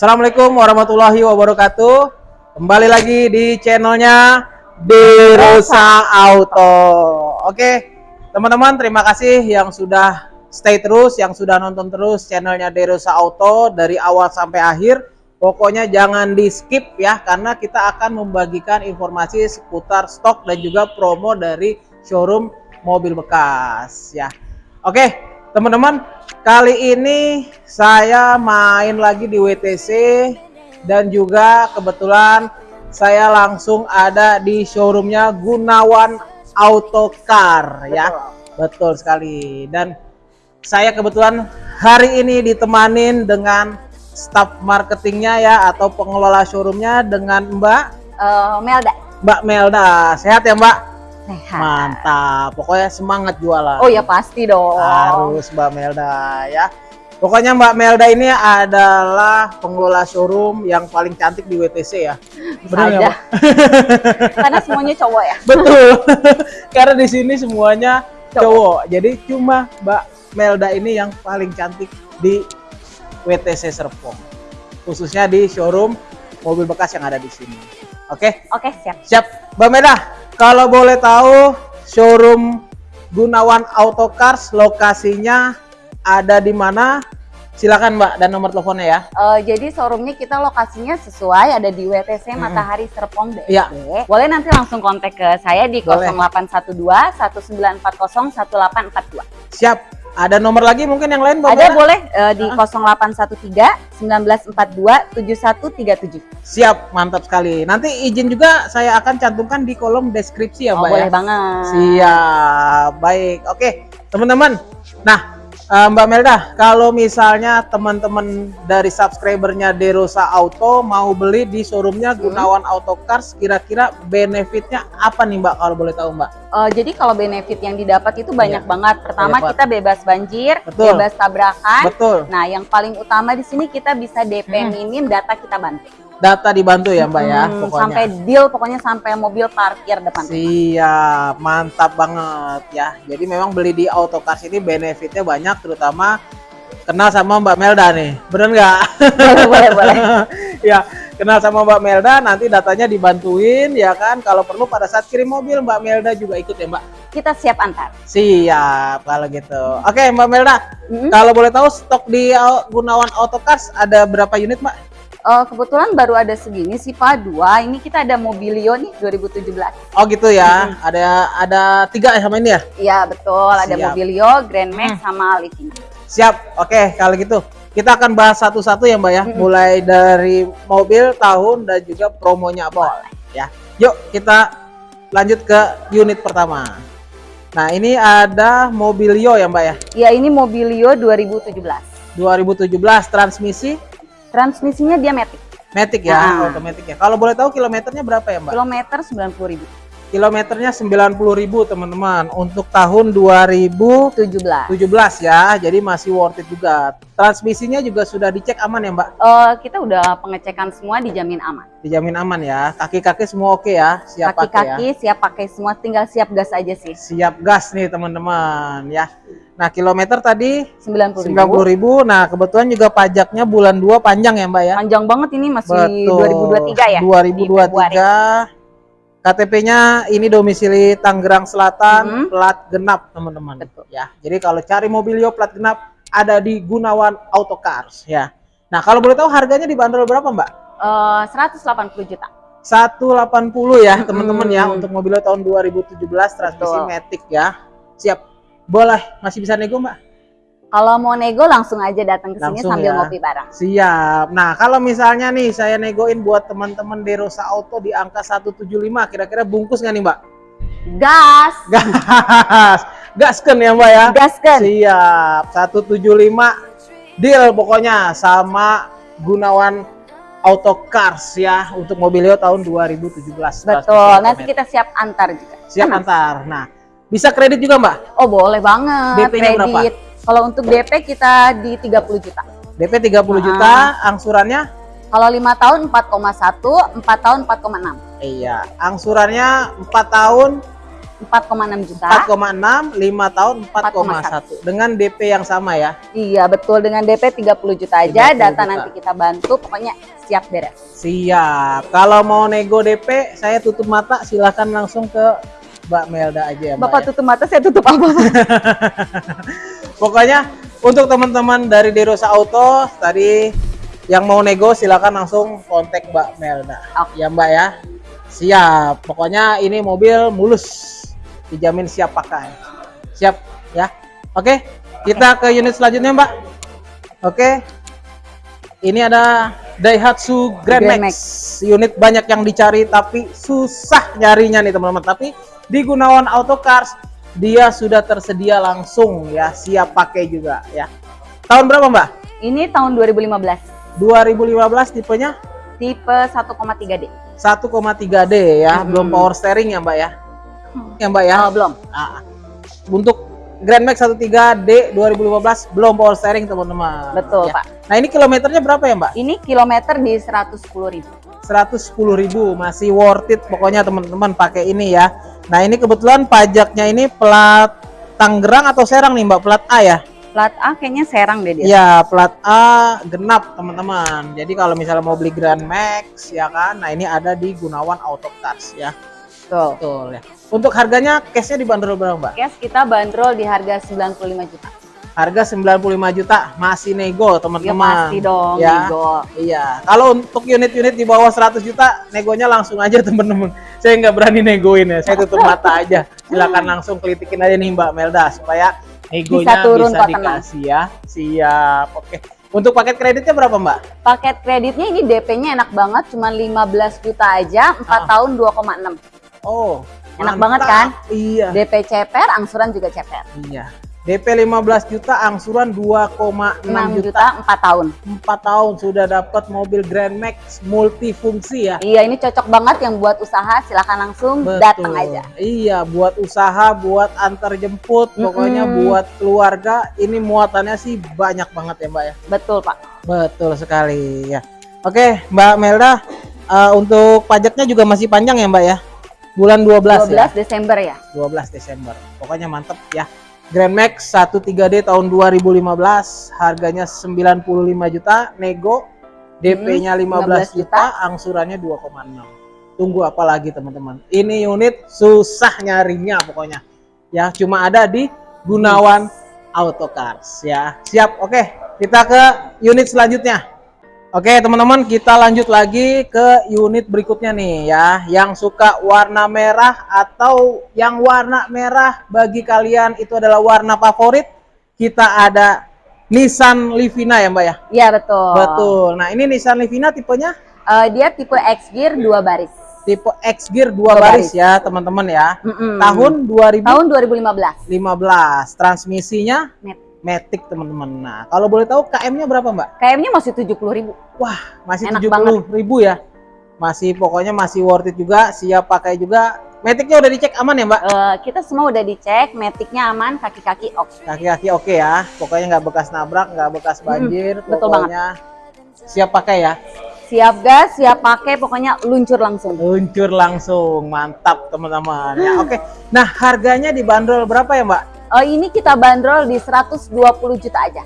Assalamualaikum warahmatullahi wabarakatuh. Kembali lagi di channelnya Derosa Auto. Oke, teman-teman terima kasih yang sudah stay terus, yang sudah nonton terus channelnya Derosa Auto dari awal sampai akhir. Pokoknya jangan di skip ya, karena kita akan membagikan informasi seputar stok dan juga promo dari showroom mobil bekas ya. Oke, teman-teman, kali ini saya main lagi di WTC dan juga kebetulan saya langsung ada di showroomnya Gunawan Auto Car ya. Betul sekali. Dan saya kebetulan hari ini ditemanin dengan staf marketingnya ya atau pengelola showroomnya dengan Mbak Eh, Melda. Mbak Melda. Sehat ya Mbak? Sehat. Mantap. Pokoknya semangat jualan. Oh ya pasti dong. Harus Mbak Melda ya. Pokoknya Mbak Melda ini adalah pengelola showroom yang paling cantik di WTC ya. Benar. Mbak? Karena semuanya cowok ya. Betul. Karena di sini semuanya Cowok. cowok. Jadi cuma Mbak Melda ini yang paling cantik di WTC Serpong. Khususnya di showroom mobil bekas yang ada di sini. Oke, Oke siap. siap. Mbak Melda, kalau boleh tahu showroom Gunawan Auto Cars lokasinya ada di mana? Silakan Mbak dan nomor teleponnya ya. Eh, jadi showroomnya kita lokasinya sesuai ada di WTC Matahari Serpong DSD. Iya. Boleh nanti langsung kontak ke saya di Boleh. 0812 1940 1842. Siap. Ada nomor lagi mungkin yang lain Mbak Ada boleh eh, di 0813 1942 7137. Siap, mantap sekali. Nanti izin juga saya akan cantumkan di kolom deskripsi ya, Oh, Mbak boleh ya. banget. Siap, baik. Oke, teman-teman. Nah, eh, Mbak Melda, kalau misalnya teman-teman dari subscribernya Derosa Auto mau beli di showroomnya Hmm. Gunawan Auto Cars, kira-kira benefitnya apa nih Mbak? Kalau boleh tahu Mbak? Eh, jadi kalau benefit yang didapat itu banyak Iya. banget. Pertama Banyak kita bebas banjir, Betul. bebas tabrakan. Betul. Nah, yang paling utama di sini kita bisa DP Hmm. minim, data kita bantu. Data dibantu ya Mbak ya, Hmm, pokoknya. Sampai deal, pokoknya sampai mobil parkir depan. Siap, mantap banget ya. Jadi memang beli di Autocars ini benefitnya banyak, terutama kenal sama Mbak Melda nih, bener nggak? boleh, boleh, boleh. ya, kenal sama Mbak Melda, nanti datanya dibantuin ya kan. Kalau perlu pada saat kirim mobil Mbak Melda juga ikut ya Mbak. Kita siap antar. Siap kalau gitu. Oke Mbak Melda, Hmm. kalau boleh tahu stok di Gunawan Autocars ada berapa unit Mbak? Eh, kebetulan baru ada segini sih Pak, dua. Ini kita ada Mobilio nih 2017. Oh gitu ya, ada ada tiga ya sama ini ya? Iya betul, ada Siap. Mobilio, Grand Max, sama Living. Siap, oke kalau gitu kita akan bahas satu-satu ya Mbak ya, mulai dari mobil, tahun dan juga promonya apa. Ya, yuk kita lanjut ke unit pertama. Nah ini ada Mobilio ya Mbak ya, Ya ini Mobilio 2017. 2017 transmisi Transmisinya dia Matic. Matic ya, Ah. otomatis ya. Kalau boleh tahu kilometernya berapa ya Mbak? Kilometer 90.000. Kilometernya 90.000 teman-teman untuk tahun 2017 17. ya, jadi masih worth it juga. Transmisinya juga sudah dicek aman ya Mbak? Eh, kita udah pengecekan semua dijamin aman. Dijamin aman ya. Kaki-kaki semua oke ya, siap pakai ya. Kaki-kaki siap pakai semua, tinggal siap gas aja sih. Siap gas nih teman-teman ya. Nah, kilometer tadi 90.000. 90.000. Nah, kebetulan juga pajaknya bulan 2 panjang ya, Mbak ya. Panjang banget ini masih Betul. 2023 ya. di 2023. KTP-nya ini domisili Tangerang Selatan, Mhm. plat genap, teman-teman. Ya. Jadi kalau cari mobilio plat genap ada di Gunawan Auto Cars ya. Nah, kalau boleh tahu harganya dibanderol berapa, Mbak? Eh, 180 juta. 180 ya, teman-teman ya untuk mobilio tahun 2017 transmisi Betul. Matic ya. Siap. Boleh, masih bisa nego, Mbak? Kalau mau nego langsung aja datang ke sini Langsung sambil ya. ngopi bareng. Siap. Nah, kalau misalnya nih saya negoin buat teman-teman Derosa Auto di angka 175, kira-kira bungkus nggak nih, Mbak? Gas, Gas. Gasken ya, Mbak ya? gaskan. Siap. 175 deal pokoknya sama Gunawan Auto Cars ya untuk mobilio tahun 2017. Betul. Nanti kita siap antar juga. siap Aman. antar. Nah, bisa kredit juga, Mbak? Oh, boleh banget. DP-nya berapa? Kalau untuk DP kita di 30 juta. DP 30 Ah. juta, angsurannya Kalau 5 tahun 4,1, 4 tahun 4,6. Iya, angsurannya 4 tahun 4,6 juta. 4,6, 5 tahun 4,1 dengan DP yang sama ya. Iya, betul dengan DP 30 juta aja, 30 data juta. nanti kita bantu, pokoknya siap beres. Siap. Kalau mau nego DP, saya tutup mata silahkan langsung ke Mbak Melda aja ya, Mbak. Bapak ya. tutup mata, saya tutup apa? Pokoknya untuk teman-teman dari Derosa Auto tadi yang mau nego silakan langsung kontak Mbak Melda. Oke. Ya Mbak ya. Siap. Pokoknya ini mobil mulus. Dijamin siap pakai. Siap ya. Oke, kita ke unit selanjutnya Mbak. Oke. Ini ada Daihatsu Grand, Grand Max. Unit banyak yang dicari tapi susah nyarinya nih teman-teman. Tapi di Gunawan Auto Cars dia sudah tersedia langsung ya, siap pakai juga ya. Tahun berapa Mbak? Ini tahun 2015, 2015 tipenya tipe 1,3D. 1,3D ya, Hmm. belum power steering ya Mbak ya. Hmm. Ya Mbak ya. Oh, belum. Ah, untuk Grand Max 13D 2015 belum power steering teman-teman. Betul, Ya. Pak. Nah ini kilometernya berapa ya Mbak? Ini kilometer di 110 ribu. 110.000 masih worth it pokoknya teman-teman pakai ini ya. Nah ini kebetulan pajaknya ini plat Tangerang atau Serang nih Mbak plat A ya? Plat A kayaknya Serang deh dia. Ya plat A genap teman-teman. Jadi kalau misalnya mau beli Grand Max ya kan, nah ini ada di Gunawan Auto Cars ya. Betul. Betul ya. Untuk harganya cashnya dibanderol berapa Mbak? Cash kita bandrol di harga 95 juta. Harga 95 juta masih nego Ya teman-teman. pasti dong, ya. nego. Iya, kalau untuk unit-unit di bawah 100 juta, negonya langsung aja temen-temen. Saya nggak berani negoin ya, saya tutup mata aja. Silakan langsung kelitikin aja nih Mbak Melda supaya negonya Bisa turun tenang. dikasih ya. Siap, oke. Untuk paket kreditnya berapa Mbak? Paket kreditnya ini DP-nya enak banget, cuma 15 juta aja, 4 Ah. tahun 2,6. Oh, Enak mantap. banget kan? Iya. DP ceper, angsuran juga ceper. Iya. DP 15 juta, angsuran 2,6 6 juta. juta 4 tahun. 4 tahun sudah dapat mobil Grand Max multifungsi ya. Iya, ini cocok banget yang buat usaha, silakan langsung Betul. datang aja. Iya, buat usaha, buat antar jemput, pokoknya Mm-mm. buat keluarga. Ini muatannya sih banyak banget ya, Mbak ya. Betul, Pak. Betul sekali ya. Oke, Mbak Melda, eh, untuk pajaknya juga masih panjang ya, Mbak ya. Bulan 12, 12 ya. Desember ya. 12 Desember. Pokoknya mantep ya. Grand Max 13D tahun 2015, harganya 95 juta, nego DP-nya 15 15 juta, angsurannya 2,6. Tunggu apa lagi teman-teman? Ini unit susah nyarinya pokoknya. Ya, cuma ada di Gunawan Auto Cars ya. Siap. Oke, kita ke unit selanjutnya. Oke teman-teman kita lanjut lagi ke unit berikutnya nih ya Yang suka warna merah atau yang warna merah bagi kalian itu adalah warna favorit Kita ada Nissan Livina ya mbak ya Iya, betul. Betul Nah ini Nissan Livina tipenya Eh, dia tipe X Gear 2 baris. tipe X Gear 2 Dua baris baris. ya teman-teman ya Mm-mm. Tahun 2015 tahun 2015. Transmisinya Met. Matic teman-teman Nah kalau boleh tahu KM-nya berapa mbak? KM-nya masih 70 ribu. Wah, masih Enak 70 ribu ya. Masih pokoknya masih worth it juga, siap pakai juga. Maticnya udah dicek aman ya mbak? Eh, kita semua udah dicek, metiknya aman, kaki-kaki oke. Kaki-kaki oke ya. Pokoknya nggak bekas nabrak, nggak bekas banjir. betul pokoknya siap pakai ya. Siap gas, siap pakai, pokoknya luncur langsung. Luncur langsung, mantap teman-teman. Ya oke. Nah harganya dibanderol berapa ya mbak? Oh ini kita bandrol di 120 juta aja.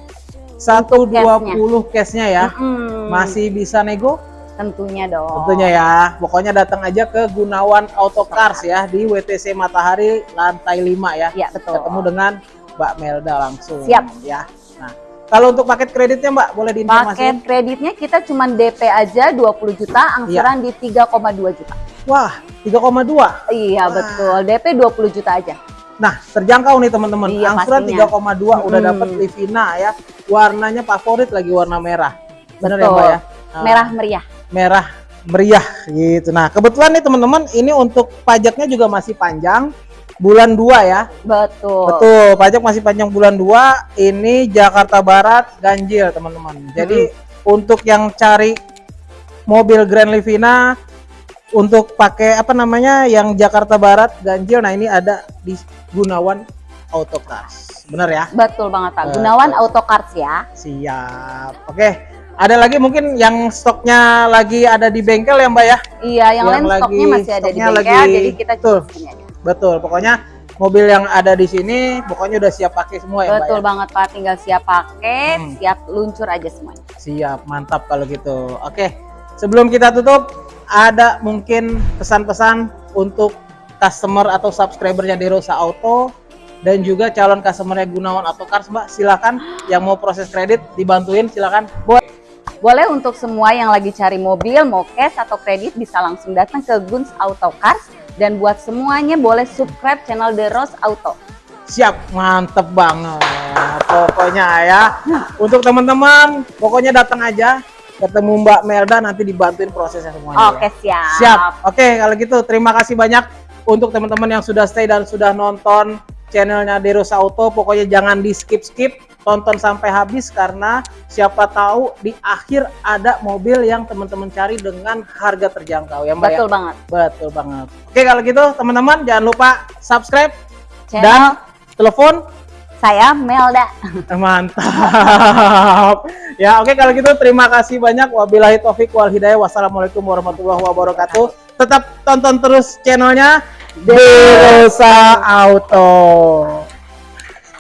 120 cashnya. ya. Mm-mm. Masih bisa nego? tentunya dong. Tentunya ya. Pokoknya datang aja ke Gunawan Auto Cars ya di WTC Matahari lantai 5 ya. Iya betul. ketemu dengan Mbak Melda langsung. Siap. Ya. Nah, kalau untuk paket kreditnya Mbak boleh Paket diinformasikan? kreditnya kita cuma DP aja 20 juta, angsuran Iya. di 3,2 juta. Wah, 3,2. Iya Wah. betul, DP 20 juta aja. Nah, terjangkau nih teman-teman. Iya, Angsuran pastinya. 3,2 udah Mm-mm. dapat Livina ya. Warnanya favorit lagi warna merah. Benar ya. Mbak ya? Nah, Merah meriah. merah meriah gitu. Nah, kebetulan nih teman-teman, ini untuk pajaknya juga masih panjang. Bulan 2 ya. Betul. Betul, pajak masih panjang bulan 2. Ini Jakarta Barat ganjil, teman-teman. Jadi untuk yang cari mobil Grand Livina untuk pakai apa namanya yang Jakarta Barat ganjil, nah ini ada di Gunawan Auto Cars. Bener ya? Betul banget Pak. Betul. Gunawan Auto Cars ya. Siap. Oke. Ada lagi mungkin yang stoknya lagi ada di bengkel ya Mbak ya? Iya, yang, Yang lain stoknya masih ada di stoknya bengkel, lagi- jadi kita Betul. aja. Betul, pokoknya mobil yang ada di sini pokoknya udah siap pakai semua ya, Mbak. Betul ya? banget Pak, tinggal siap pakai, Hmm. siap luncur aja semuanya. Siap, mantap kalau gitu. Oke, sebelum kita tutup, ada mungkin pesan-pesan untuk customer atau subscribernya Derosa Auto dan juga calon customernya Gunawan Auto Cars, Mbak. Silakan yang mau proses kredit dibantuin, silakan. Boleh. Boleh untuk semua yang lagi cari mobil, mau cash atau kredit bisa langsung datang ke Guns Auto Cars dan buat semuanya boleh subscribe channel The Rose Auto. Siap, mantep banget. Pokoknya ya, untuk teman-teman, pokoknya datang aja ketemu Mbak Melda nanti dibantuin prosesnya semuanya. Oke, siap. Siap. Oke, kalau gitu terima kasih banyak untuk teman-teman yang sudah stay dan sudah nonton channelnya Derosa Auto. Pokoknya jangan di skip-skip, tonton sampai habis karena siapa tahu di akhir ada mobil yang teman-teman cari dengan harga terjangkau ya Mbak Betul ya? banget. Betul banget. Oke, kalau gitu teman-teman jangan lupa subscribe Channel dan telepon saya Melda. Mantap. ya, oke kalau gitu terima kasih banyak. Wabillahi taufik wal hidayah. Wassalamualaikum warahmatullahi wabarakatuh. Tetap tonton terus channelnya Derosa Auto.